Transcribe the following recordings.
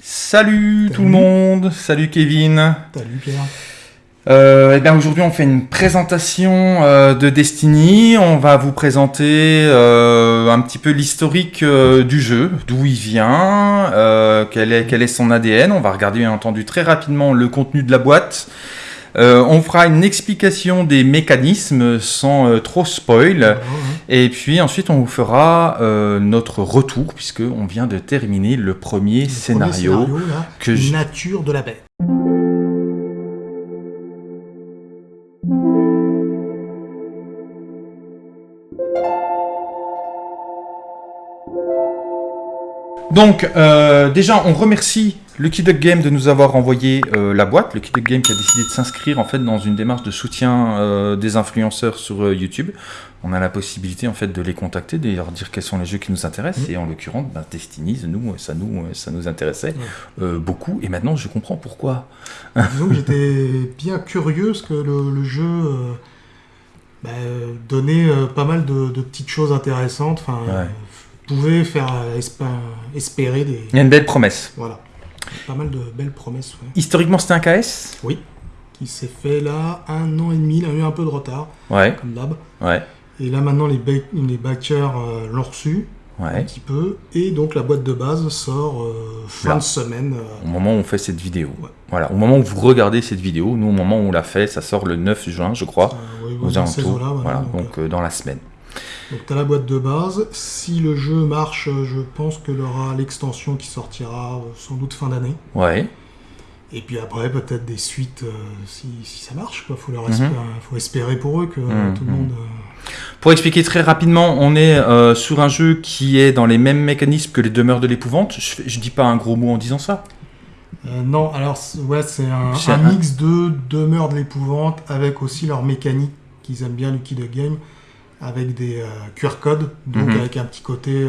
Salut, tout le monde, salut Kevin. Salut Pierre. Euh, eh bien aujourd'hui on fait une présentation euh, de Destiny. On va vous présenter euh, un petit peu l'historique euh, du jeu, d'où il vient, euh, quel, est, quel est son ADN. On va regarder bien entendu très rapidement le contenu de la boîte. Euh, on fera une explication des mécanismes sans euh, trop spoil. Ouais. Et puis ensuite, on vous fera euh, notre retour, puisque on vient de terminer le premier Le scénario. premier scénario, là, que je- Nature de la baie. Donc, déjà, on remercie Lucky Duck Game de nous avoir envoyé euh, la boîte. Lucky Duck Game qui a décidé de s'inscrire en fait dans une démarche de soutien euh, des influenceurs sur euh, YouTube. On a la possibilité en fait de les contacter, de leur dire quels sont les jeux qui nous intéressent. Mhm. Et en l'occurrence, ben, Destiny, nous, ça nous, ça nous intéressait euh, beaucoup. Et maintenant, je comprends pourquoi. Disons que j'étais bien curieux parce que le, le jeu bah, euh, donnait pas mal de, de petites choses intéressantes. Enfin, Ouais. pouvait faire espérer des. Il y a une belle promesse. Voilà. Pas mal de belles promesses, ouais. Historiquement, c'était un KS Oui. Qui s'est fait là un an et demi. Il a eu un peu de retard, Ouais, comme d'hab. ouais, Et là maintenant, les, ba- les backers euh, l'ont reçu un ouais. petit peu. Et donc la boîte de base sort euh, fin Là. de semaine. euh, Au moment où on fait cette vidéo. Ouais. Voilà, au moment où vous regardez cette vidéo, nous, au moment où on l'a fait, ça sort le 9 juin, je crois. aux alentours. eaux-là, Voilà, donc, donc dans la semaine. Donc tu as la boîte de base. Si le jeu marche, je pense que y aura l'extension qui sortira euh, sans doute fin d'année. Ouais. Et puis après, peut-être des suites euh, si, si ça marche. Il faut, leur Mhm. espérer, faut espérer pour eux que euh, Mhm. tout le monde... euh, Pour expliquer très rapidement, on est euh, sur un jeu qui est dans les mêmes mécanismes que les demeures de l'épouvante. Je, je dis pas un gros mot en disant ça. euh, non, alors ouais, c'est un, mix de demeure de l'épouvante avec aussi leur mécanique qu'ils aiment bien, Lucky the Game, avec des euh, QR codes, donc Mhm. avec un petit côté euh,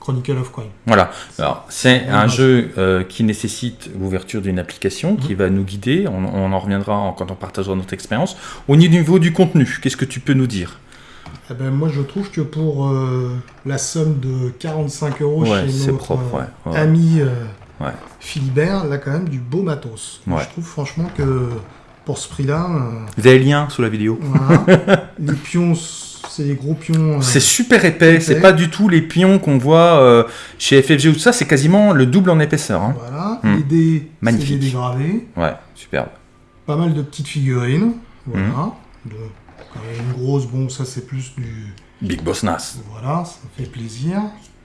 Chronicle of Crime. Voilà. Alors, c'est un jeu euh, qui nécessite l'ouverture d'une application qui Mhm. va nous guider. On, on en reviendra en- quand on partagera notre expérience. Au niveau du contenu, qu'est-ce que tu peux nous dire? Eh ben, moi, je trouve que pour euh, la somme de 45 euros Ouais, chez notre propre, ouais, ouais. ami euh. Philibert, là, quand même, du beau matos. Je trouve franchement que pour ce prix-là, Vous avez le lien sous la vidéo. voilà, les pions, c'est des gros pions. euh, C'est super épais, c'est épais. pas du tout les pions qu'on voit euh, chez FFG ou tout ça, c'est quasiment le double en épaisseur. hein. Voilà, Hmm. les dés, c'est Magnifique. des dés gravés. Ouais, superbe. Pas mal de petites figurines. Voilà. Hmm. De, quand même une grosse, bon, ça, c'est plus du. Big Boss Nas. Voilà, ça fait plaisir.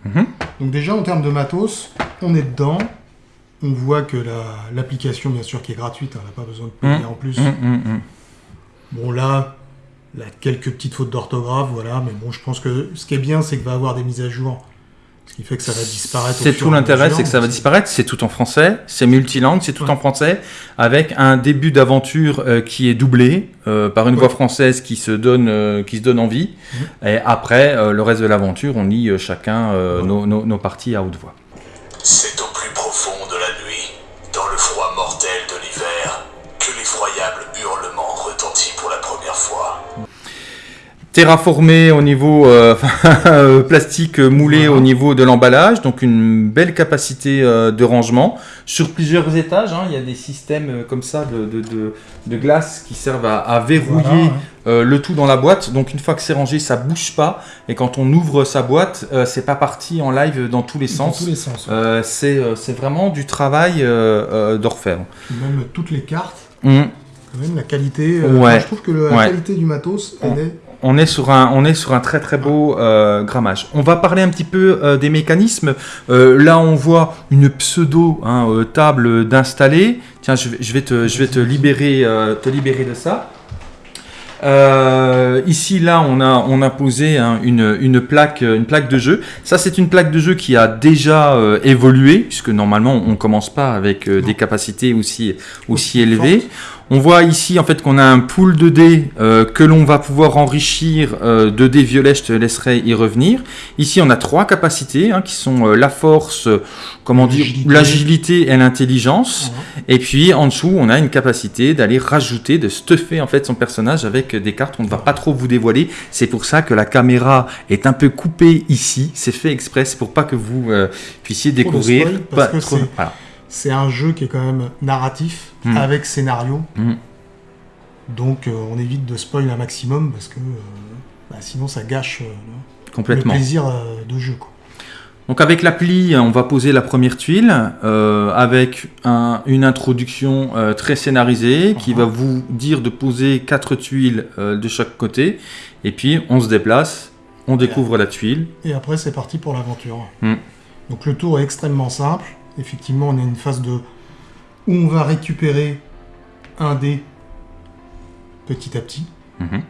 Mhm. Donc déjà en termes de matos, on est dedans. On voit que la- l'application, bien sûr, qui est gratuite, hein, on n'a pas besoin de payer Mhm. en plus. Mhm. Bon là, là, quelques petites fautes d'orthographe, voilà. Mais bon, je pense que ce qui est bien, c'est qu'il va y avoir des mises à jour. Ce qui fait que ça va disparaître. C'est tout l'intérêt, c'est que ça va disparaître. C'est tout en français, c'est multilangue, c'est tout Ouais. en français, avec un début d'aventure euh, qui est doublé euh, par une Ouais. voix française qui se donne, euh, qui se donne envie. Et après, le reste de l'aventure, on lit chacun Ouais. nos, nos- nos parties à haute voix. Terraformé au niveau euh, euh, plastique moulé au niveau de l'emballage, donc une belle capacité euh, de rangement sur plusieurs étages. hein, il y a des systèmes euh, comme ça de, de, de- de glace qui servent à, à verrouiller Voilà, ouais. le tout dans la boîte. Donc une fois que c'est rangé, ça bouge pas. Et quand on ouvre sa boîte, c'est pas parti en live dans tous les Dans sens. tous les sens. ouais. Euh, c'est vraiment du travail d'orfèvre. Même toutes les cartes, quand même, la qualité. Ouais. je trouve que la qualité du matos, elle est. On est sur un, on est sur un très très beau euh, grammage. On va parler un petit peu euh, des mécanismes. Euh, là, on voit une pseudo hein, table d'installer. Tiens, je vais, je vais te, je vais te libérer, te libérer de ça. Euh, ici, là, on a, on a posé hein, une, une, plaque, une plaque de jeu. Ça, c'est une plaque de jeu qui a déjà euh, évolué, puisque normalement, on commence pas avec euh, des capacités aussi, aussi élevées. On voit ici en fait qu'on a un pool de dés euh, que l'on va pouvoir enrichir euh, de dés violets, je te laisserai y revenir. Ici on a trois capacités hein, qui sont euh, la force, euh, comment dire, L'agilité. et l'intelligence. Et puis en dessous on a une capacité d'aller rajouter, de stuffer en fait son personnage avec des cartes. On ne va pas trop vous dévoiler. C'est pour ça que la caméra est un peu coupée ici. C'est fait exprès, c'est pour pas que vous euh, puissiez découvrir. spoil, parce pas que trop- voilà. C'est un jeu qui est quand même narratif, Mm. avec scénario. Mm. Donc euh, on évite de spoil un maximum parce que euh, bah, sinon ça gâche euh, le- le Complètement. plaisir de jeu. Quoi. Donc avec l'appli, on va poser la première tuile avec un- une introduction très scénarisée qui va vous dire de poser quatre tuiles de chaque côté. Et puis on se déplace, on découvre la tuile. Et après c'est parti pour l'aventure. Mm. Donc le tour est extrêmement simple. Effectivement on a une phase de où on va récupérer un dé petit à petit. Mhm.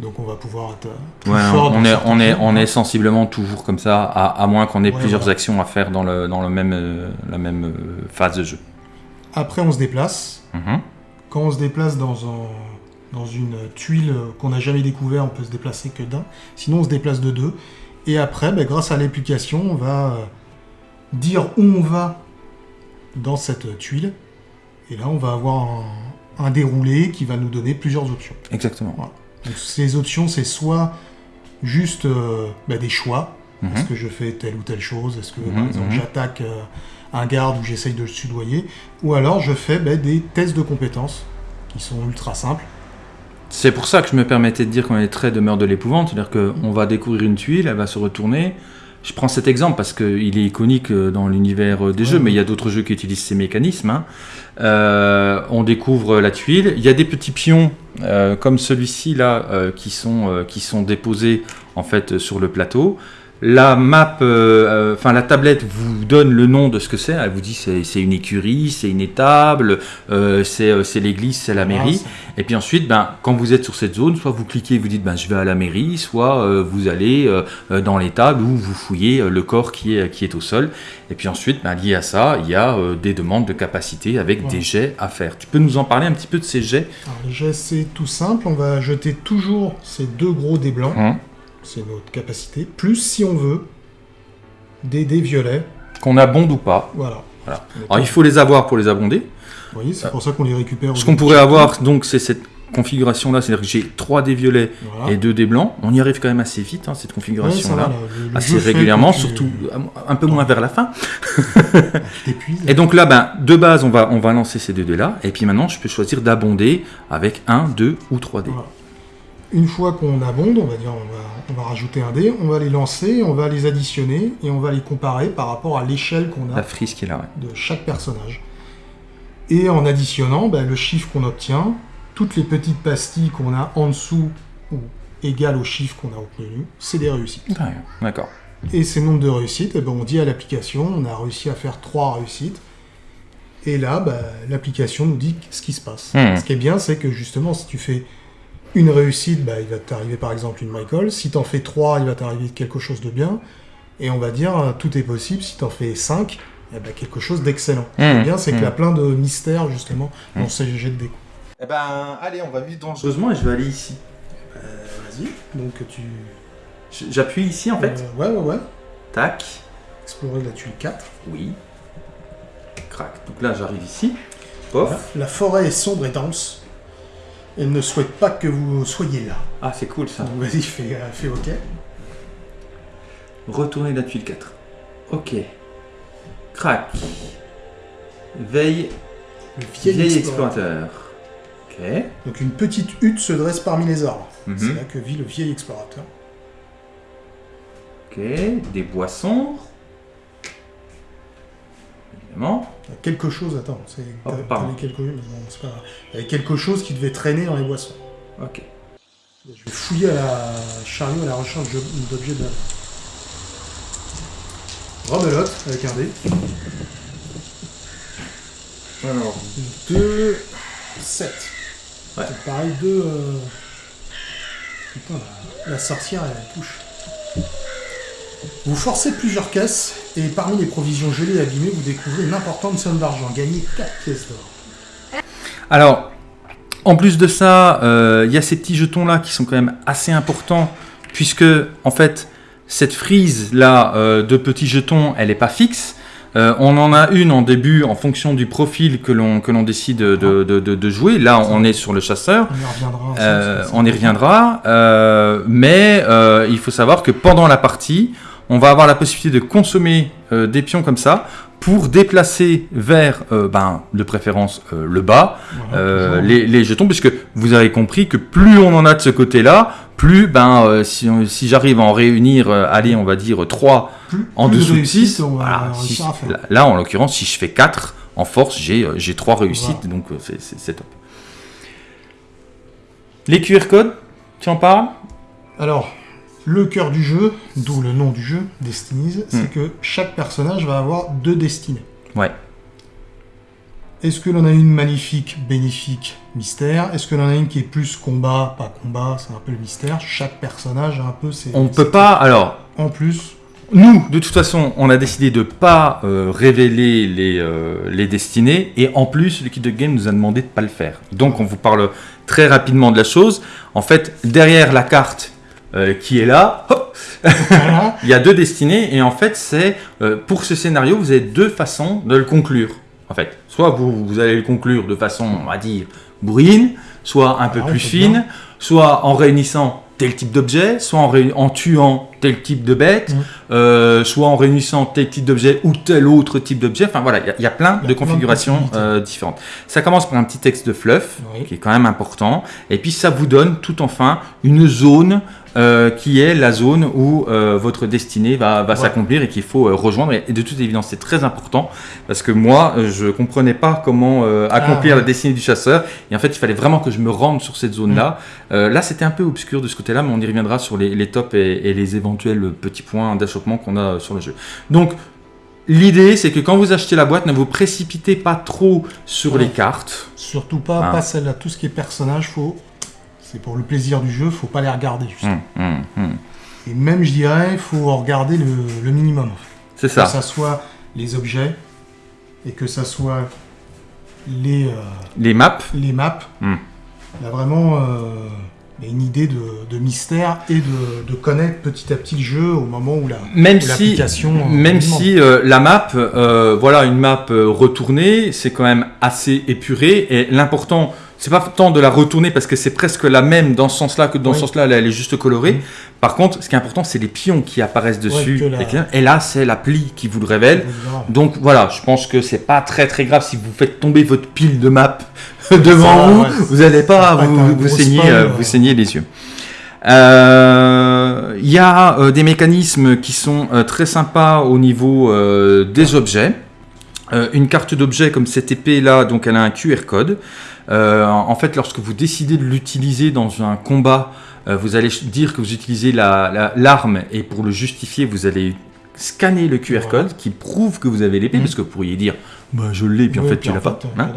Donc on va pouvoir être plus Ouais, fort on, est, certains on, est, jeux. on est sensiblement toujours comme ça, à, à moins qu'on ait Ouais, plusieurs voilà. actions à faire dans, le, dans le même, euh, la même euh, phase de jeu. Après on se déplace. Mhm. Quand on se déplace dans, un, dans une tuile qu'on n'a jamais découvert, on peut se déplacer que d'un. Sinon, on se déplace de deux. Et après, ben, grâce à l'application, on va euh, dire où on va dans cette tuile. Et là, on va avoir un, un déroulé qui va nous donner plusieurs options. Exactement. Donc, ces options, c'est soit juste euh, ben, des choix. Mhm. Est-ce que je fais telle ou telle chose? Est-ce que, Mhm, par exemple, mhm. j'attaque euh, un garde ou j'essaye de le sudoyer? Ou alors, je fais ben, des tests de compétences qui sont ultra simples. C'est pour ça que je me permettais de dire qu'on est très demeure de l'épouvante, c'est-à-dire qu'on va découvrir une tuile, elle va se retourner. Je prends cet exemple parce qu'il est iconique euh, dans l'univers euh, des Ouais, jeux, mais il y a d'autres jeux qui utilisent ces mécanismes. hein. Euh, on découvre la tuile, il y a des petits pions euh, comme celui-ci là qui, sont, qui sont déposés en fait sur le plateau. La map, euh, euh, enfin la tablette vous donne le nom de ce que c'est. Elle vous dit c'est une écurie, c'est une étable, euh, c'est l'église, c'est la mairie. Ah, Et puis ensuite, ben, quand vous êtes sur cette zone, soit vous cliquez et vous dites ben, je vais à la mairie, soit vous allez dans l'étable où vous fouillez le corps qui est, qui est au sol. Et puis ensuite, ben, lié à ça, il y a des demandes de capacité avec Ouais. des jets à faire. Tu peux nous en parler un petit peu de ces jets? Alors, les jets, c'est tout simple. On va jeter toujours ces deux gros dés blancs. hein, C'est notre capacité. Plus, si on veut, des dés violets. Qu'on abonde ou pas. Voilà. Voilà. Alors il faut les avoir pour les abonder. Vous voyez, c'est pour ça qu'on les récupère. Ce qu'on pourrait avoir, donc, c'est cette configuration-là, c'est-à-dire que j'ai 3 des violets Voilà. et 2 des blancs. On y arrive quand même assez vite, hein, cette configuration-là. assez régulièrement, tu- surtout un peu moins vers la fin. Et donc là, ben, de base, on va, on va lancer ces deux dés-là. Et puis maintenant, je peux choisir d'abonder avec un, deux ou trois dés. Voilà. Une fois qu'on abonde, on va dire, on va, on va rajouter un dé, on va les lancer, on va les additionner et on va les comparer par rapport à l'échelle qu'on a La frise ouais. de chaque personnage. Et en additionnant, ben, le chiffre qu'on obtient, toutes les petites pastilles qu'on a en dessous ou égales au chiffre qu'on a obtenu, c'est des réussites. Ouais, D'accord. Et ces nombres de réussites, eh ben, on dit à l'application, on a réussi à faire trois réussites. Et là, bah, l'application nous dit ce qui se passe. Hmm. Ce qui est bien, c'est que justement, si tu fais une réussite, bah, il va t'arriver par exemple une Michael. Si t'en fais trois, il va t'arriver quelque chose de bien. Et on va dire, euh, tout est possible. Si t'en fais cinq, eh ben, quelque chose d'excellent. Ce qui est Hmm. bien, c'est qu'il y a plein de mystères justement dans Hmm. ces jets de dés. Eh ben, allez, on va vivre dangereusement et je vais aller ici. Euh, Vas-y. Donc tu. J'appuie ici, en fait. Euh, ouais, ouais, ouais. Tac. Explorer la tuile 4. Oui. Crac. Donc là, j'arrive ici. Pof. Voilà. La forêt est sombre et dense. Elle ne souhaite pas que vous soyez là. Ah, c'est cool ça. Donc vas-y, fais, euh, fais OK. Retourner la tuile 4. Ok. Crac. Veille. Le vieil, Vieil explorateur. explorateur. Ok. Donc une petite hutte se dresse parmi les arbres. Mhm. C'est là que vit le vieil explorateur. Ok. Des boissons. Évidemment. Il y a quelque chose, attends, c'est Oh, quelque, mais bon, c'est pas grave. Il y avait quelque chose qui devait traîner dans les boissons. Ok. Je vais fouiller à la chariot à la recherche de- d'objets de Rebelote avec un dé. Alors. 2, 7. Ouais. C'est pareil, 2. Putain, la, la sorcière, elle touche. Vous forcez plusieurs caisses, et parmi les provisions gelées et abîmées, vous découvrez une importante somme d'argent. Gagnez 4 pièces d'or. Alors, en plus de ça, euh, il y a ces petits jetons-là qui sont quand même assez importants, puisque, en fait, cette frise-là euh, de petits jetons, elle n'est pas fixe. Euh, on en a une en début en fonction du profil que l'on décide de, de- de- de jouer. Là, on est sur le chasseur. On y reviendra. Euh, on y reviendra, euh, mais il faut savoir que pendant la partie, on va avoir la possibilité de consommer euh, des pions comme ça pour déplacer vers, euh, ben, de préférence, euh, le bas, Voilà, les, les jetons, puisque vous avez compris que plus on en a de ce côté-là, plus, ben, si, j'arrive à en réunir, allez, on va dire 3 Plus- en plus de dessous de réussite, 6, on va réussir à faire. là, là, en l'occurrence, si je fais 4, en force, j'ai euh, j'ai 3 réussites, Voilà. donc c'est top. Les QR codes, tu en parles? Alors, le cœur du jeu, d'où le nom du jeu, Destinies, c'est Hmm. que chaque personnage va avoir deux destinées. Ouais. Est-ce que l'on a une magnifique, bénéfique, mystère? Est-ce que l'on a une qui est plus combat, pas combat, c'est un peu le mystère Chaque personnage a un peu ses... On ses- peut pas, alors, En plus, Nous, de toute façon, on a décidé de pas euh, révéler les, euh, les destinées et en plus, l'équipe de game nous a demandé de pas le faire. Donc, on vous parle très rapidement de la chose. En fait, derrière la carte euh, qui est là, hop, voilà, il y a deux destinées et en fait, c'est euh, pour ce scénario, vous avez deux façons de le conclure. En fait, soit vous, vous allez le conclure de façon, on va dire, bourrine, soit un peu Voilà, plus bien. fine, soit en réunissant tel type d'objet, soit en, en tuant tel type de bête, Mhm. euh, soit en réunissant tel type d'objet ou tel autre type d'objet. Enfin voilà, il y a- il y, a plein Il y a de plein configurations euh, différentes. Ça commence par un petit texte de fluff, Oui. qui est quand même important, et puis ça vous donne tout enfin une zone euh, qui est la zone où euh, votre destinée va, va Ouais. s'accomplir et qu'il faut euh, rejoindre. Et de toute évidence, c'est très important parce que moi, je comprenais pas comment accomplir Ah, ouais. la destinée du chasseur. Et en fait, il fallait vraiment que je me rende sur cette zone-là. Euh, là, c'était un peu obscur de ce côté-là, mais on y reviendra sur les, les tops et, et les éventuels petits points d'achoppement qu'on a sur le jeu. Donc, l'idée, c'est que quand vous achetez la boîte, ne vous précipitez pas trop sur Ouais. les cartes. surtout pas, Ah. pas celle-là. Tout ce qui est personnage, faut... c'est pour le plaisir du jeu, faut pas les regarder. Hum, hum, hum. Et même, je dirais, il faut regarder le, le minimum. C'est Que ça. ça soit les objets et que ça soit les, euh, Les maps. les maps. Vraiment euh, une idée de, de mystère et de, de connaître petit à petit le jeu au moment où la Même où si, euh, même si euh, la map, euh, voilà, une map retournée, c'est quand même assez épuré. Et l'important, c'est pas tant de la retourner parce que c'est presque la même dans ce sens-là que dans ce sens-là, elle, est juste colorée. Mhm. Par contre, ce qui est important, c'est les pions qui apparaissent dessus. la- Et là, c'est l'appli qui vous le révèle. Donc voilà, je pense que c'est pas très très grave si vous faites tomber votre pile de map devant va, vous, ouais, vous n'allez pas vous, saigner, spoil, euh, euh. vous saigner les yeux. Euh, Il y a euh, des mécanismes qui sont euh, très sympas au niveau des objets. Une carte d'objet comme cette épée là, donc elle a un QR code. En fait, lorsque vous décidez de l'utiliser dans un combat, vous allez dire que vous utilisez la- la- l'arme et pour le justifier, vous allez scanner le QR code qui prouve que vous avez l'épée, Mhm. parce que vous pourriez dire bah, je l'ai, puis en Oui, fait puis tu l'as pas. fait, hein.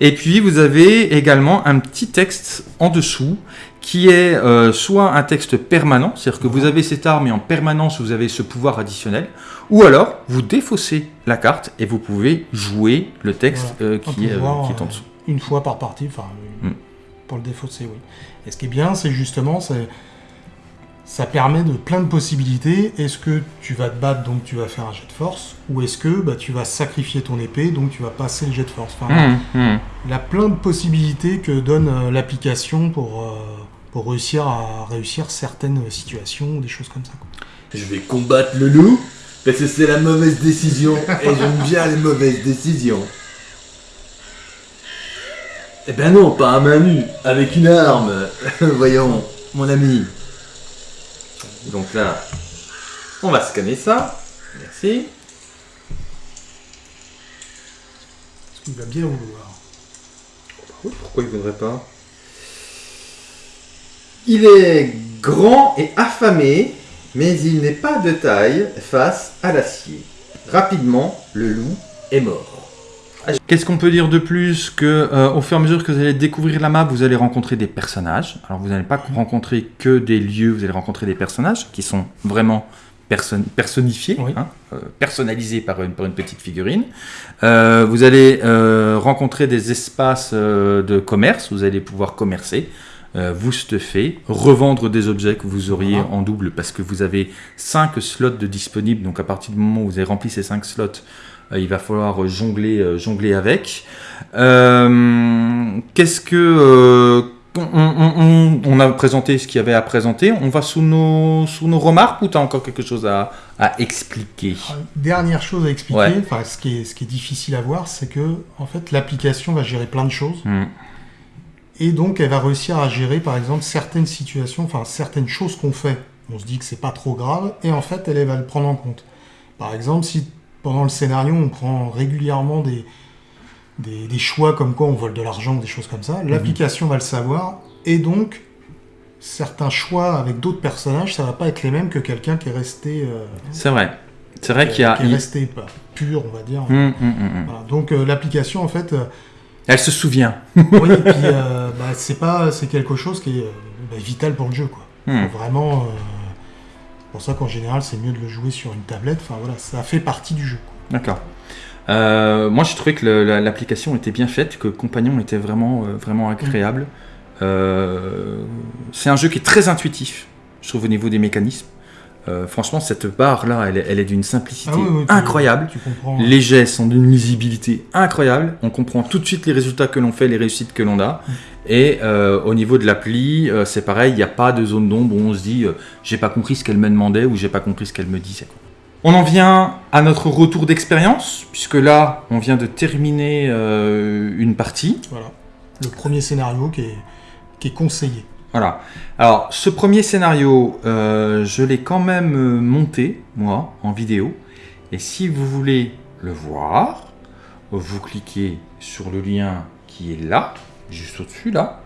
Et puis vous avez également un petit texte en dessous qui est euh, soit un texte permanent, c'est-à-dire que vous avez cette arme et en permanence vous avez ce pouvoir additionnel, ou alors vous défaussez la carte et vous pouvez jouer le texte euh, qui, est, euh, qui est en dessous. Une fois par partie, enfin, Hmm. pour le défausser, oui. Et ce qui est bien, c'est justement, c'est ça permet de plein de possibilités. Est-ce que tu vas te battre, donc tu vas faire un jet de force, ou est-ce que bah, tu vas sacrifier ton épée, donc tu vas passer le jet de force. Enfin, Hum, hum. Il y a plein de possibilités que donne euh, l'application pour, euh, pour réussir à réussir certaines situations ou des choses comme ça. quoi. Je vais combattre le loup parce que c'est la mauvaise décision et j'aime bien les mauvaises décisions. Eh ben non, pas à main nue, avec une arme. Voyons, mon ami. Donc là, on va scanner ça. Merci. Parce qu'il va bien vouloir. Pourquoi il ne voudrait pas? Il est grand et affamé, mais il n'est pas de taille face à l'acier. Rapidement, le loup est mort. Qu'est-ce qu'on peut dire de plus que euh, au fur et à mesure que vous allez découvrir la map, vous allez rencontrer des personnages. Alors vous n'allez pas rencontrer que des lieux, vous allez rencontrer des personnages qui sont vraiment person- personnifiés, Oui. hein, euh, personnalisés par une, par une petite figurine. Euh, vous allez rencontrer des espaces de commerce, vous allez pouvoir commercer, vous stuffer, revendre des objets que vous auriez Voilà. en double parce que vous avez 5 slots de disponibles. Donc à partir du moment où vous avez rempli ces 5 slots, il va falloir jongler, euh, jongler avec. Euh, Qu'est-ce que euh, on, on- on- on a présenté ce qu'il y avait à présenter. On va sous nos, sous nos remarques ou tu as encore quelque chose à, à expliquer? Dernière chose à expliquer, Ouais. enfin, ce, qui est, ce qui est difficile à voir, c'est que en fait, l'application va gérer plein de choses. Hmm. Et donc, elle va réussir à gérer, par exemple, certaines situations, enfin, certaines choses qu'on fait. On se dit que c'est pas trop grave, et en fait, elle, elle va le prendre en compte. Par exemple, si pendant le scénario, on prend régulièrement des, des, des choix comme quoi on vole de l'argent ou des choses comme ça, l'application va le savoir, et donc, certains choix avec d'autres personnages, ça va pas être les mêmes que quelqu'un qui est resté, euh, C'est vrai. C'est vrai qu'il y a. qui est resté pas pur, on va dire. Hmm, hmm. Voilà. Donc, euh, l'application, en fait, euh, Elle se souvient. oui, et puis bah, c'est pas, c'est quelque chose qui est bah, vital pour le jeu, quoi. Vraiment, pour ça qu'en général, c'est mieux de le jouer sur une tablette. Enfin voilà, ça fait partie du jeu. D'accord. Euh, moi, j'ai trouvé que l'application était bien faite, que Compagnon était vraiment, euh, agréable. Euh, c'est un jeu qui est très intuitif, je trouve, au niveau des mécanismes. Euh, franchement, cette barre-là, elle, est- elle est d'une simplicité Ah oui, oui, tu- incroyable. Tu comprends. Les jets sont d'une lisibilité incroyable. On comprend tout de suite les résultats que l'on fait, les réussites que l'on a. Et euh, au niveau de l'appli, euh, c'est pareil, il n'y a pas de zone d'ombre où on se dit j'ai pas compris ce qu'elle me demandait ou j'ai pas compris ce qu'elle me disait. On en vient à notre retour d'expérience, puisque là, on vient de terminer une partie. Voilà. Le premier scénario qui est, qui est conseillé. Voilà. Alors, ce premier scénario, euh, je l'ai quand même euh, monté, moi, en vidéo. Et si vous voulez le voir, vous cliquez sur le lien qui est là, juste au-dessus, là.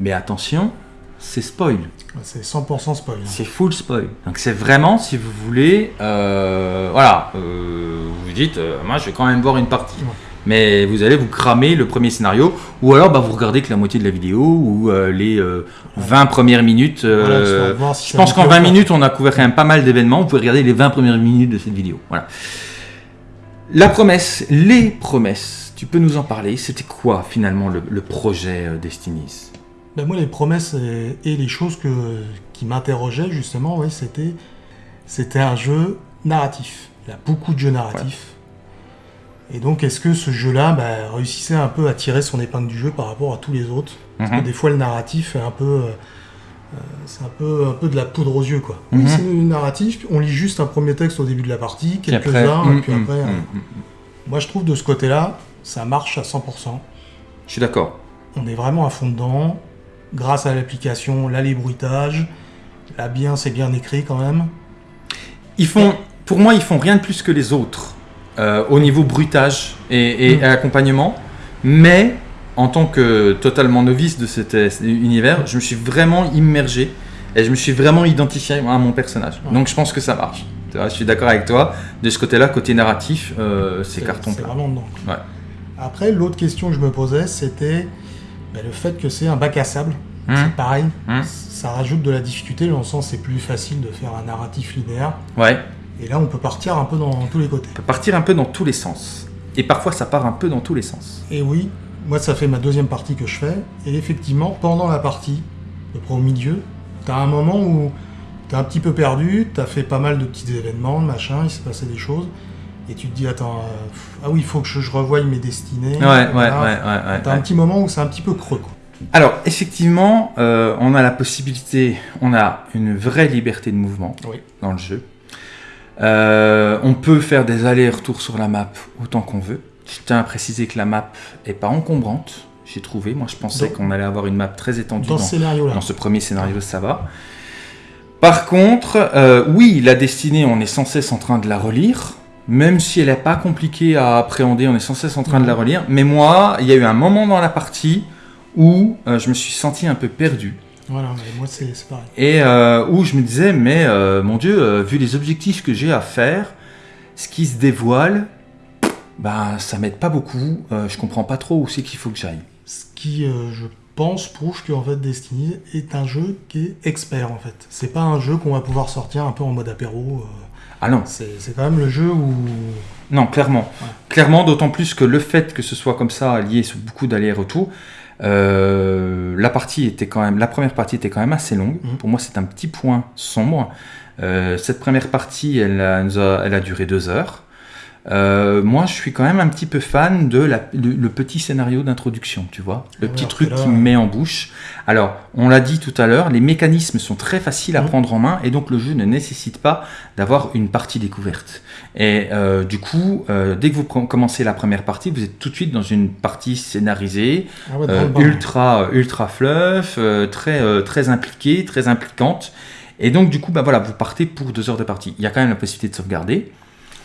Mais attention, c'est spoil. C'est 100% spoil. hein. C'est full spoil. Donc c'est vraiment, si vous voulez, euh, voilà, euh, vous vous dites, moi je vais quand même voir une partie. Ouais. Mais vous allez vous cramer le premier scénario, ou alors bah, vous regardez que la moitié de la vidéo, ou euh, les euh, 20 premières minutes. euh, Voilà, si je pense qu'en plaît 20 ou pas. minutes, on a couvert quand même pas mal d'événements. Vous pouvez regarder les 20 premières minutes de cette vidéo. Voilà. La promesse, les promesses, tu peux nous en parler C'était quoi finalement le, le projet euh, Destinies Ben, moi, les promesses et, et les choses que, qui m'interrogeaient, justement, oui, c'était, c'était un jeu narratif. Il y a beaucoup de jeux narratifs. Et donc, est-ce que ce jeu-là ben, réussissait un peu à tirer son épingle du jeu par rapport à tous les autres? Parce que Mhm. des fois, le narratif est un peu. euh, euh, c'est un peu, un peu de la poudre aux yeux, quoi. Mhm. Oui, c'est une narratif, on lit juste un premier texte au début de la partie, Puis après, quelques-uns, hum, et puis hum, après. hum, euh. Moi, je trouve de ce côté-là, ça marche à 100%. Je suis d'accord. On est vraiment à fond dedans. Grâce à l'application, là, les bruitages. Là, bien, c'est bien écrit quand même. Ils font, pour moi, ils font rien de plus que les autres euh, au niveau bruitage et, et Mm. accompagnement. Mais en tant que totalement novice de cet univers, je me suis vraiment immergé et je me suis vraiment identifié à mon personnage. Ouais. Donc je pense que ça marche. Vois, je suis d'accord avec toi. De ce côté-là, côté narratif, euh, c'est carton C'est plat. vraiment dedans. Ouais. Après, l'autre question que je me posais, c'était ben, le fait que c'est un bac à sable. Hum, C'est pareil. hum. Ça rajoute de la difficulté, dans le sens c'est plus facile de faire un narratif linéaire. Ouais. Et là, on peut partir un peu dans tous les côtés. On peut partir un peu dans tous les sens. Et parfois, ça part un peu dans tous les sens. Et oui, moi, ça fait ma deuxième partie que je fais. Et effectivement, pendant la partie, à peu près au milieu, t'as un moment où t'es un petit peu perdu, t'as fait pas mal de petits événements, machin, il s'est passé des choses. Et tu te dis, attends, euh, pff, ah oui, il faut que je, je revoie mes destinées. Ouais, ouais, ouais, ouais. T'as ouais. un petit moment où c'est un petit peu creux. Quoi. Alors, effectivement, euh, on a la possibilité, on a une vraie liberté de mouvement Oui. dans le jeu. Euh, on peut faire des allers-retours sur la map autant qu'on veut. Je tiens à préciser que la map est pas encombrante, j'ai trouvé. Moi, je pensais qu'on allait avoir une map très étendue Dans dans, ce scénario-là. dans ce premier scénario, ça va. Par contre, euh, oui, la destinée, on est sans cesse en train de la relire. Même si elle n'est pas compliquée à appréhender, on est sans cesse en train de la relire. Mais moi, il y a eu un moment dans la partie où euh, je me suis senti un peu perdu. Voilà, mais moi, c'est pareil. Et euh, où je me disais, mais euh, mon Dieu, euh, vu les objectifs que j'ai à faire, ce qui se dévoile, bah, ça m'aide pas beaucoup. Je comprends pas trop où c'est qu'il faut que j'aille. Ce qui, je pense, prouve que en fait, Destiny est un jeu qui est expert, en fait. C'est pas un jeu qu'on va pouvoir sortir un peu en mode apéro. Ah non, C'est c'est quand même le jeu où... non, clairement. Ouais. Clairement, d'autant plus que le fait que ce soit comme ça, lié sur beaucoup d'allers-retours, euh, la partie était quand même, la première partie était quand même assez longue. Mhm. Pour moi, c'est un petit point sombre. Euh, cette première partie, elle a, elle a duré deux heures. Euh, moi, je suis quand même un petit peu fan de la- le, le petit scénario d'introduction, tu vois, le Ah ouais, petit truc là- qui me met en bouche. Alors, on l'a dit tout à l'heure, les mécanismes sont très faciles à Mhm. prendre en main et donc le jeu ne nécessite pas d'avoir une partie découverte. Et euh, du coup, euh, dès que vous com- commencez la première partie, vous êtes tout de suite dans une partie scénarisée, Ah ouais, euh, le bain. ultra ultra fluff, euh, très euh, très impliquée, très impliquante. Et donc du coup, bah voilà, vous partez pour deux heures de partie. Il y a quand même la possibilité de sauvegarder,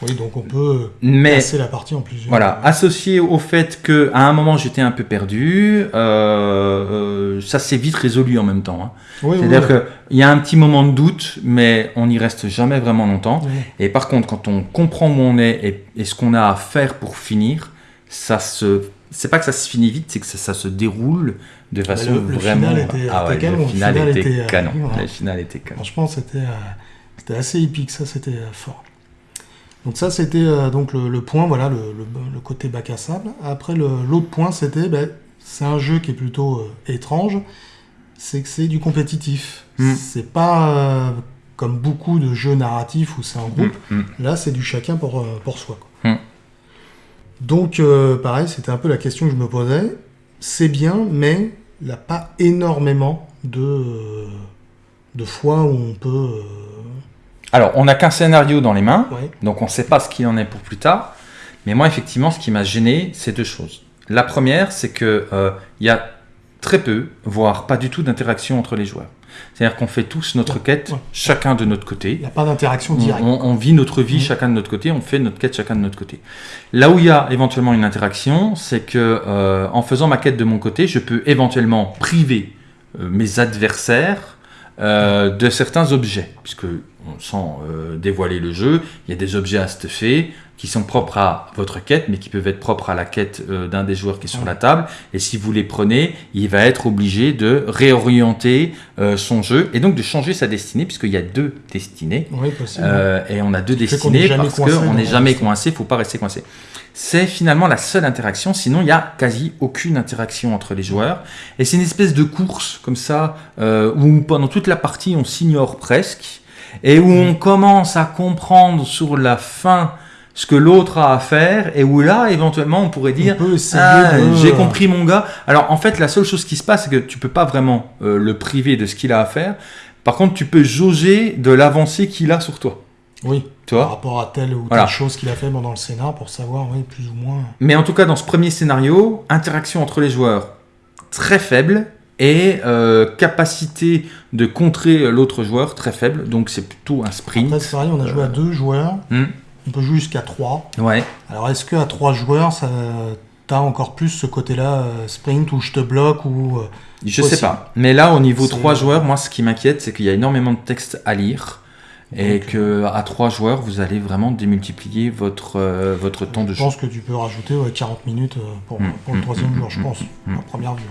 Oui, donc on peut mais passer la partie en plusieurs. voilà, associé au fait que à un moment j'étais un peu perdu, euh, euh, ça s'est vite résolu en même temps. hein. Oui, C'est-à-dire oui. qu'il y a un petit moment de doute, mais on n'y reste jamais vraiment longtemps. Oui. Et par contre, quand on comprend où on est et, et ce qu'on a à faire pour finir, ça se, c'est pas que ça se finit vite, c'est que ça, ça se déroule de façon le- le vraiment. final était- ah était ouais, canon, le final le final était, était, euh, canon. voilà. Le final était canon. Franchement, c'était euh, assez épique, ça, c'était fort. Donc ça, c'était euh, donc le, le point, voilà, le, le- le côté bac à sable. Après, l'autre point, c'était, ben, c'est un jeu qui est plutôt euh, étrange, c'est que c'est du compétitif. Mm. C'est pas euh, comme beaucoup de jeux narratifs où c'est en groupe. Mm, mm. Là, c'est du chacun pour, pour soi. quoi. Donc, pareil, c'était un peu la question que je me posais. C'est bien, mais il n'y a pas énormément de, de fois où on peut... Alors, on n'a qu'un scénario dans les mains. ouais. Donc on ne sait pas ce qu'il en est pour plus tard. Mais moi, effectivement, ce qui m'a gêné, c'est deux choses. La première, c'est que euh, il y a très peu, voire pas du tout d'interaction entre les joueurs. C'est-à-dire qu'on fait tous notre quête, ouais. chacun de notre Il côté. n'y a pas d'interaction On, directe. on- on vit notre vie Mhm. chacun de notre côté, on fait notre quête chacun de notre côté. Là où il y a éventuellement une interaction, c'est que euh, en faisant ma quête de mon côté, je peux éventuellement priver euh, mes adversaires euh, de certains objets, puisque on- sans euh, dévoiler le jeu, il y a des objets à stuffer qui sont propres à votre quête, mais qui peuvent être propres à la quête euh, d'un des joueurs qui est sur la table. Et si vous les prenez, il va être obligé de réorienter euh, son jeu et donc de changer sa destinée, puisqu'il y a deux destinées. Oui, possible. Et on a deux qu'on n'est destinées jamais parce coincé qu'on n'est jamais coincé, faut pas rester coincé. C'est finalement la seule interaction, sinon il y a quasi aucune interaction entre les joueurs. Et c'est une espèce de course comme ça, euh, où pendant toute la partie on s'ignore presque, et où on commence à comprendre sur la fin ce que l'autre a à faire, et où là éventuellement on pourrait dire on ah, j'ai compris mon gars. Alors en fait, la seule chose qui se passe, c'est que tu peux pas vraiment euh, le priver de ce qu'il a à faire. Par contre, tu peux jauger de l'avancée qu'il a sur toi. Oui, Tu par rapport à telle ou telle Voilà. chose qu'il a fait pendant le scénar pour savoir, oui, plus ou moins... Mais en tout cas, dans ce premier scénario, interaction entre les joueurs très faible et euh, capacité de contrer l'autre joueur très faible. Donc c'est plutôt un sprint. Après, c'est pareil, on a joué à deux joueurs, Hmm. on peut jouer jusqu'à trois. Ouais. Alors, est-ce qu'à trois joueurs, ça... T'as encore plus ce côté-là, euh, sprint, où je te bloque, ou... euh, Je sais pas. Mais là, au niveau 3 joueurs, moi, ce qui m'inquiète, c'est qu'il y a énormément de texte à lire. Et Donc, que à 3 joueurs, vous allez vraiment démultiplier votre, euh, votre temps de Je jeu. pense que tu peux rajouter ouais, 40 minutes euh, pour, Mm, pour le mm, troisième mm, jour, je mm, pense, mm, en première vue.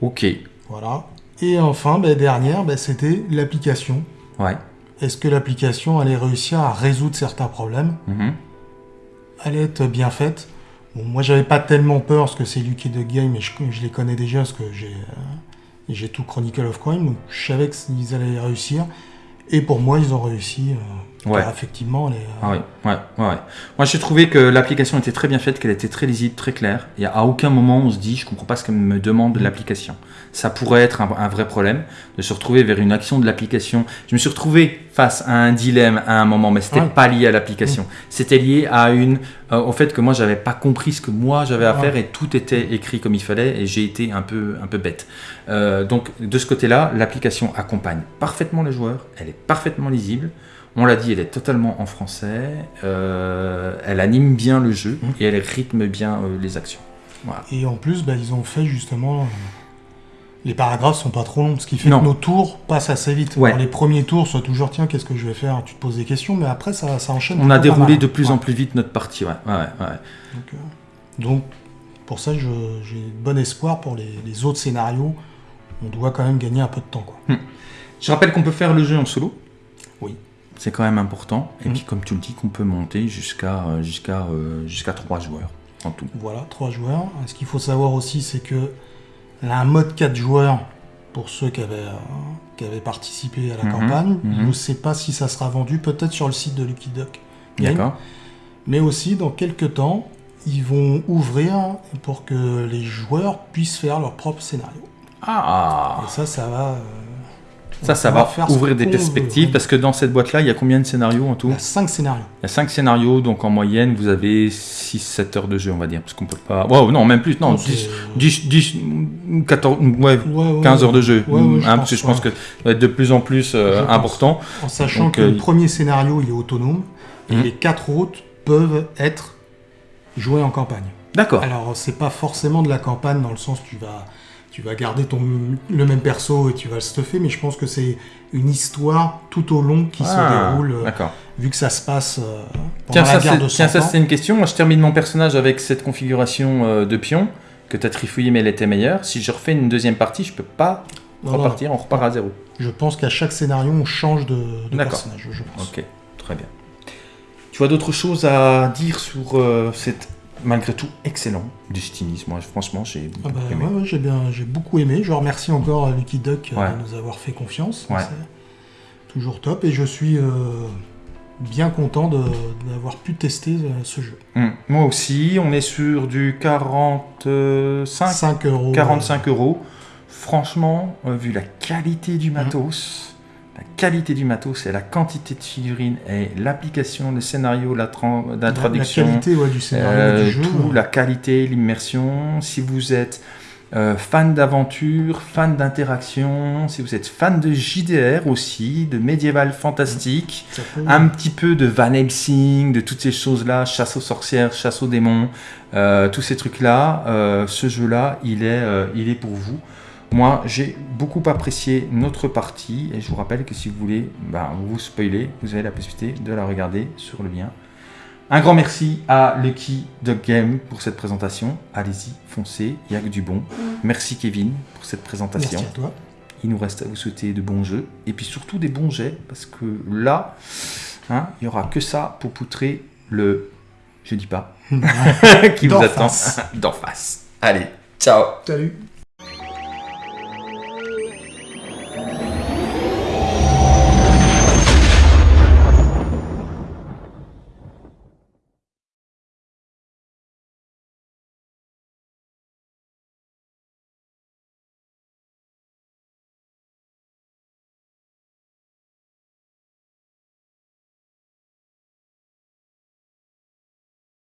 Ok. Voilà. Et enfin, ben, dernière, ben, c'était l'application. Ouais. Est-ce que l'application allait réussir à résoudre certains problèmes. Allait être bien faite bon, Moi, j'avais pas tellement peur parce que c'est Lucky the Game et je, je les connais déjà parce que j'ai euh, j'ai tout Chronicle of Crime, donc je savais qu'ils allaient réussir. Et pour moi, ils ont réussi. Ouais. car effectivement, euh, Ah oui, ouais, ouais, ouais. Moi, j'ai trouvé que l'application était très bien faite, qu'elle était très lisible, très claire. Et à aucun moment, on se dit, je comprends pas ce qu'elle me demande de l'application. Ça pourrait être un, un vrai problème de se retrouver vers une action de l'application. Je me suis retrouvé face à un dilemme à un moment, mais c'était Ouais. pas lié à l'application. C'était lié à une, euh, au fait que moi, j'avais pas compris ce que moi j'avais à faire et tout était écrit comme il fallait et j'ai été un peu, un peu bête. Euh, donc, de ce côté-là, l'application accompagne parfaitement les joueurs. Elle est parfaitement lisible. On l'a dit, elle est totalement en français. euh, elle anime bien le jeu Mhm. et elle rythme bien euh, les actions. Voilà. Et en plus, ben, ils ont fait justement. euh, les paragraphes sont pas trop longs, ce qui fait Non. que nos tours passent assez vite. Ouais. Les premiers tours, soit toujours tiens, qu'est-ce que je vais faire Tu te poses des questions, mais après ça, ça enchaîne. On a déroulé de plus Ouais. en plus vite notre partie. Ouais. Donc, donc, pour ça, j'ai bon espoir pour les, les autres scénarios. On doit quand même gagner un peu de temps. Quoi. Je rappelle qu'on peut faire le jeu en solo. C'est quand même important. Et Mhm. puis, comme tu le dis, qu'on peut monter jusqu'à euh, jusqu'à euh, jusqu'à 3 joueurs en tout. Voilà, trois joueurs. Ce qu'il faut savoir aussi, c'est que a un mode 4 joueurs pour ceux qui avaient, euh, qui avaient participé à la Mhm, campagne. mhm. Je ne sais pas si ça sera vendu, peut-être sur le site de Lucky Duck. D'accord Mais aussi, dans quelques temps, ils vont ouvrir pour que les joueurs puissent faire leur propre scénario. Ah Et ça, ça va. Euh, Ça, ça va faire ouvrir des perspectives veut. parce que dans cette boîte-là, il y a combien de scénarios en tout Il y a 5 scénarios. Il y a 5 scénarios, donc en moyenne, vous avez 6-7 heures de jeu, on va dire. Parce qu'on peut pas. Wow, non, même plus. Non, Donc, 10, c'est- 10, 10, 14, ouais, Ouais, ouais, 15 heures de jeu. Je Hein, pense, parce que je pense que ça va être de plus en plus euh, Je important. En sachant Donc, que euh, le premier scénario, il est autonome. Et Mhm. les 4 autres peuvent être joués en campagne. D'accord. Alors, c'est pas forcément de la campagne dans le sens tu vas, tu vas garder ton, le même perso et tu vas le stuffer, mais je pense que c'est une histoire tout au long qui se Ah, déroule, euh, vu que ça se passe euh, pendant Tiens, la ça, guerre c'est- de tiens, 100 ça ans. c'est une question. Moi, je termine mon personnage avec cette configuration euh, de pion que tu as trifouillé, mais elle était meilleure. Si je refais une deuxième partie, je peux pas Non, non, repartir, on repart à zéro. je pense qu'à chaque scénario, on change de, de personnage, je pense. Ok, très bien. Tu as d'autres choses à dire sur cette, malgré tout, excellent Destiny Moi, franchement, j'ai Ah beaucoup bah, aimé. ouais, ouais, j'ai bien, j'ai beaucoup aimé. Je remercie encore euh, Lucky Duck euh, Ouais. de nous avoir fait confiance. C'est toujours top et je suis euh, bien content de- d'avoir pu tester ce jeu. Hum, Moi aussi, on est sur du 45, 5 euros. 45 euros. Franchement, vu la qualité du matos, la qualité du matos et la quantité de figurines et l'application, le scénario, la, la La, la traduction, qualité ouais, du scénario Euh, du jeu. tout, la qualité, l'immersion. Si vous êtes euh, fan d'aventure, fan d'interaction, si vous êtes fan de JDR aussi, de médiéval fantastique, un petit peu de Van Helsing, de toutes ces choses-là, chasse aux sorcières, chasse aux démons, euh, tous ces trucs-là, ce jeu-là, il, est, il est pour vous. Moi, j'ai beaucoup apprécié notre partie et je vous rappelle que si vous voulez ben, vous spoiler, vous avez la possibilité de la regarder sur le lien. Un grand merci à Lucky Dog Game pour cette présentation. Allez-y, foncez, il y a que du bon. Merci Kevin pour cette présentation. Merci à toi. Il nous reste à vous souhaiter de bons jeux et puis surtout des bons jets parce que là, hein, il y aura que ça pour poutrer le, je dis pas, qui vous attend d'en face. Allez, ciao. Salut.